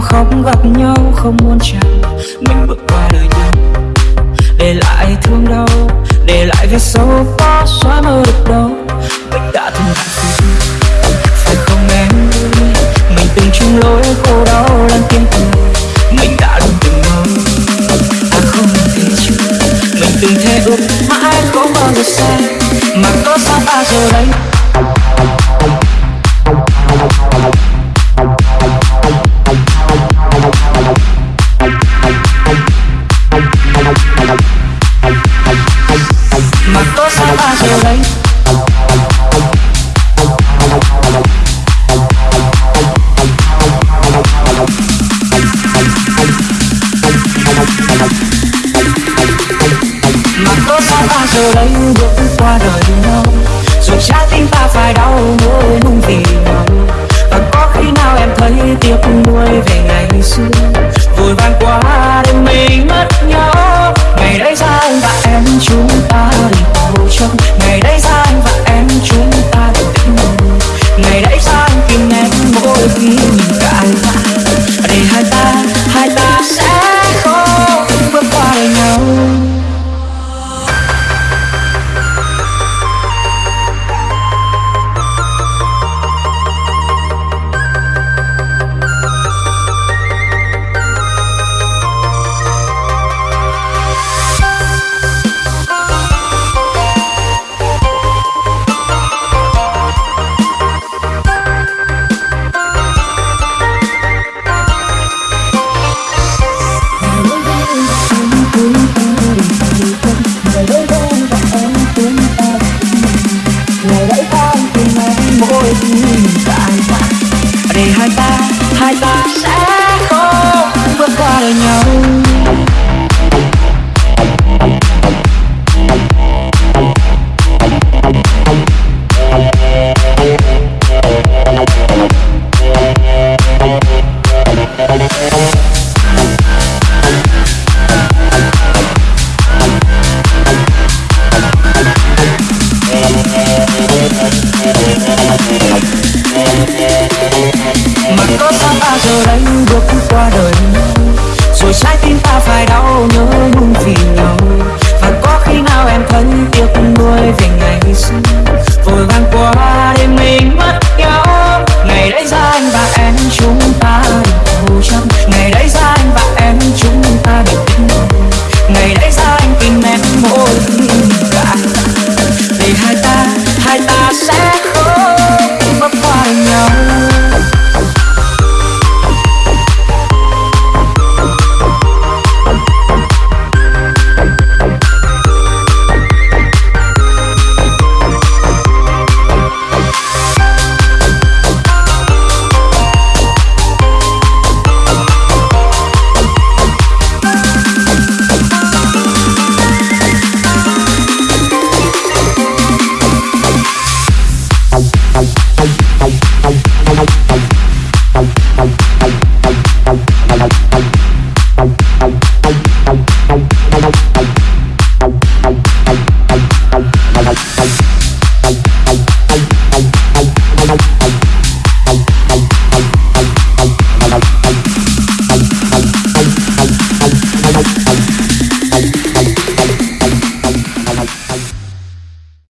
nhau, khóc gặp nhau, không muốn chăng mình bước qua đời nhau, để lại thương đau, để lại vết sâu khó xóa mơ được đâu. Mình đã từng hạnh phúc phải không em? Mình từng chung lối khổ đau lăn tiếng cùng mình đã luôn từng mơ. À không thể chứ mình từng thề ước mãi không bao giờ sai mà có sao bao giờ đấy giờ đây bước qua đời nhau Rồi trái tim ta phải đau mỗi lúc vì nhau. Và có khi nào em thấy tiếc nuôi về ngày xưa? Vội vàng quá đêm mình mất nhau Ngày đấy ra anh và em chúng ta đi bầu trong. Ngày đấy ra anh và em chúng ta được tình Ngày đấy ra anh tìm em mỗi khi ta giờ đây bước qua đời. Rồi trái tim ta phải đau nhớ nhung vì nhau Và có khi nào em thân tiếc nuôi về ngày xưa? Vội vàng qua đêm mình mất nhau. Ngày đấy ra anh và em chúng ta I'm